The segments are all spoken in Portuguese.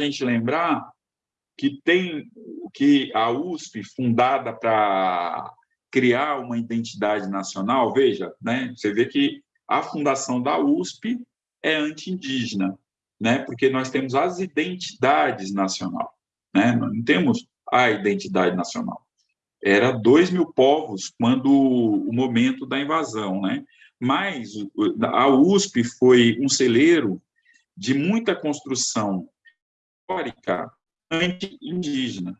gente lembrar que tem que a USP, fundada para criar uma identidade nacional, veja, né, você vê que a fundação da USP é anti-indígena, né, porque nós temos as identidades nacional, né, nós não temos a identidade nacional. Era dois mil povos quando o momento da invasão, né, mas a USP foi um celeiro de muita construção histórica anti-indígena,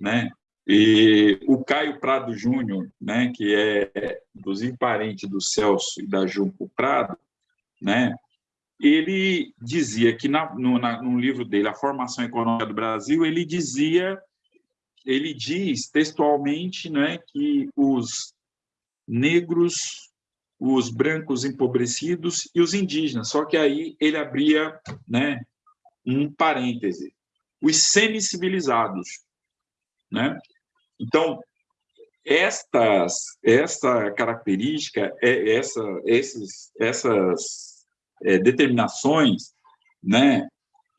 né? E o Caio Prado Júnior, né, que é inclusive parente do Celso e da Junco Prado, né, ele dizia que na, no, na, no livro dele, A Formação Econômica do Brasil, ele dizia, ele diz textualmente, né, que os negros, os brancos empobrecidos e os indígenas, só que aí ele abria, né, um parêntese, os semi-civilizados, né? Então, estas, esta característica, é, essa, esses, essas é, determinações, né,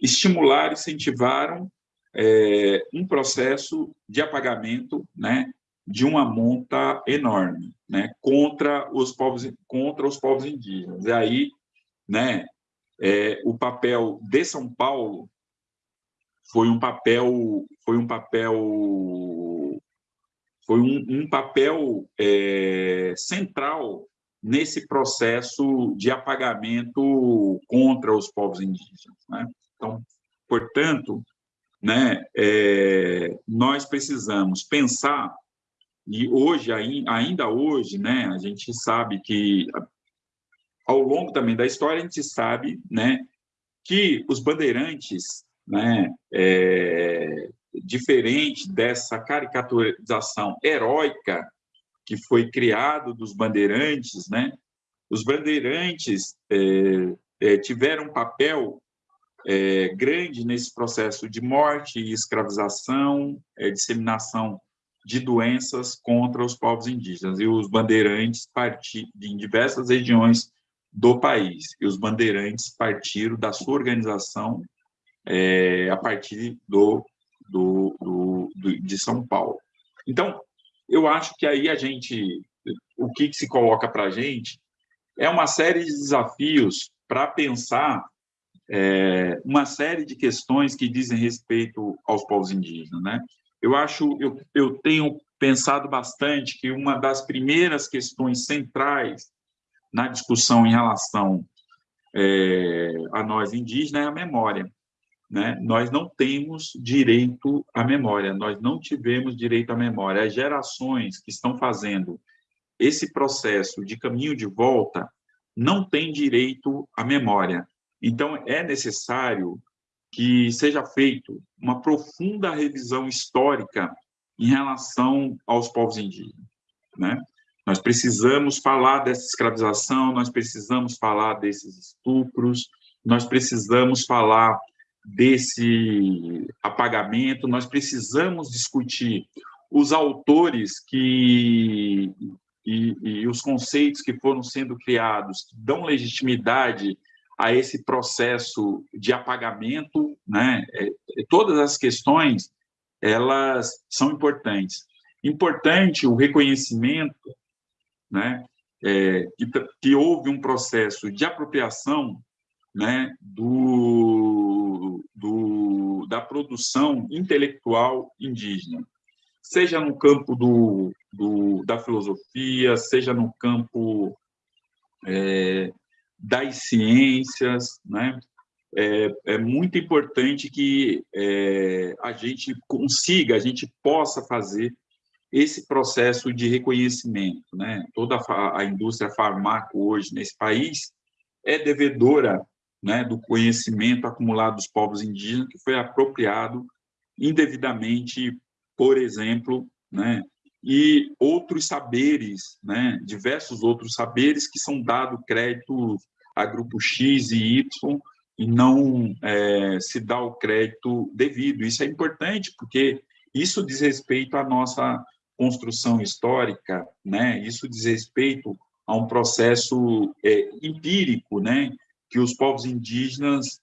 estimularam, incentivaram é, um processo de apagamento, né, de uma monta enorme, né, contra os povos, contra os povos indígenas. E aí, né, é, o papel de São Paulo foi um papel foi um papel foi um, um papel é, central nesse processo de apagamento contra os povos indígenas. Né? Então, portanto, né, é, nós precisamos pensar e hoje ainda hoje, né, a gente sabe que ao longo também da história a gente sabe, né, que os bandeirantes né, é, diferente dessa caricaturização heróica que foi criado dos bandeirantes, né, os bandeirantes é, é, tiveram um papel é, grande nesse processo de morte escravização, é, disseminação de doenças contra os povos indígenas. E os bandeirantes em diversas regiões do país. E os bandeirantes partiram da sua organização é, a partir do, do, do, do, de São Paulo. Então, eu acho que aí a gente, o que, que se coloca para a gente é uma série de desafios para pensar é, uma série de questões que dizem respeito aos povos indígenas, né? Eu acho, eu, eu tenho pensado bastante que uma das primeiras questões centrais na discussão em relação é, a nós indígenas é a memória né? Nós não temos direito à memória, nós não tivemos direito à memória. As gerações que estão fazendo esse processo de caminho de volta não têm direito à memória. Então, é necessário que seja feito uma profunda revisão histórica em relação aos povos indígenas, né? Nós precisamos falar dessa escravização, nós precisamos falar desses estupros, nós precisamos falar desse apagamento, nós precisamos discutir os autores que e, e, os conceitos que foram sendo criados que dão legitimidade a esse processo de apagamento, né? É, é todas as questões elas são importantes. Importante o reconhecimento, né? É, que, que houve um processo de apropriação né, do, do, da produção intelectual indígena, seja no campo do, do da filosofia, seja no campo é, das ciências, né? É, é, muito importante que é, a gente consiga, a gente possa fazer esse processo de reconhecimento. Né? Toda a, indústria farmácia hoje nesse país é devedora né, do conhecimento acumulado dos povos indígenas que foi apropriado indevidamente, por exemplo, né, e outros saberes, né, diversos outros saberes que são dados crédito a grupo X e Y e não é, se dá o crédito devido. Isso é importante porque isso diz respeito à nossa construção histórica, né? Isso diz respeito a um processo é, empírico, né? que os povos indígenas